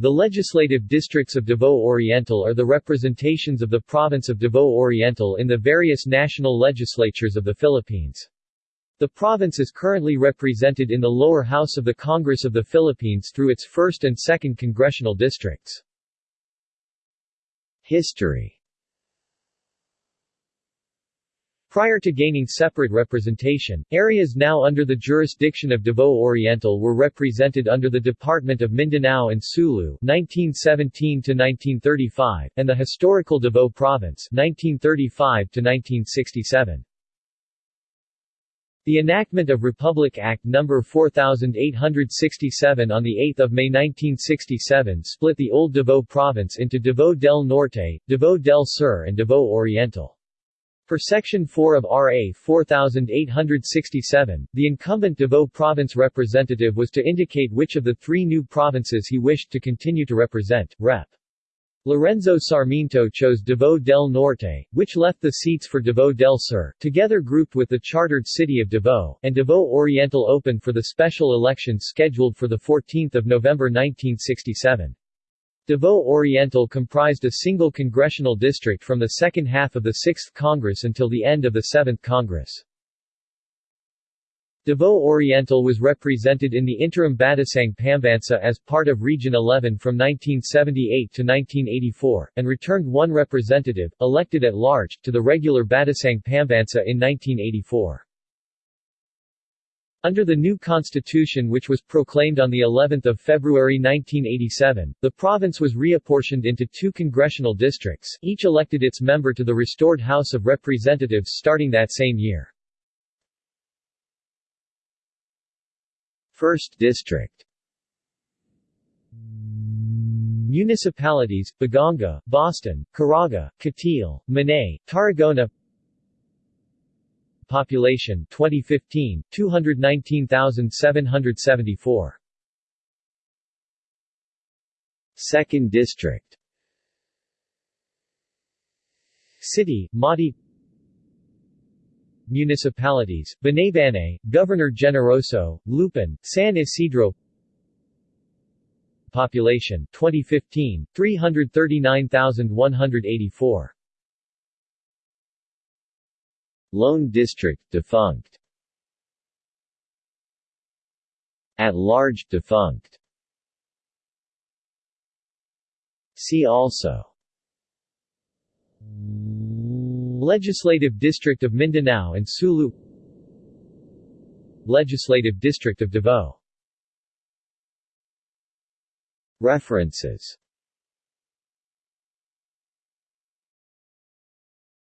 The legislative districts of Davao Oriental are the representations of the province of Davao Oriental in the various national legislatures of the Philippines. The province is currently represented in the lower house of the Congress of the Philippines through its 1st and 2nd congressional districts. History Prior to gaining separate representation, areas now under the jurisdiction of Davao Oriental were represented under the Department of Mindanao and Sulu 1917-1935, and the historical Davao Province 1935-1967. The enactment of Republic Act No. 4867 on 8 May 1967 split the old Davao Province into Davao del Norte, Davao del Sur and Davao Oriental. Per Section 4 of RA 4867, the incumbent Davao Province representative was to indicate which of the three new provinces he wished to continue to represent. Rep. Lorenzo Sarmiento chose Davao del Norte, which left the seats for Davao del Sur, together grouped with the chartered city of Davao, and Davao Oriental open for the special election scheduled for 14 November 1967. Davao Oriental comprised a single congressional district from the second half of the 6th Congress until the end of the 7th Congress. Davao Oriental was represented in the interim Batasang Pambansa as part of Region 11 from 1978 to 1984, and returned one representative, elected at large, to the regular Batasang Pambansa in 1984. Under the new constitution which was proclaimed on the 11th of February 1987, the province was reapportioned into two congressional districts, each elected its member to the restored House of Representatives starting that same year. First District Municipalities, Baganga, Boston, Caraga, Cateel, Manay, Tarragona Population 2015 219,774 Second District. City, Mati Municipalities, Banaybanay, Governor Generoso, Lupon, San Isidro. Population 2015 339,184 Lone District defunct. At large defunct. See also. Legislative District of Mindanao and Sulu. Legislative District of Davao. References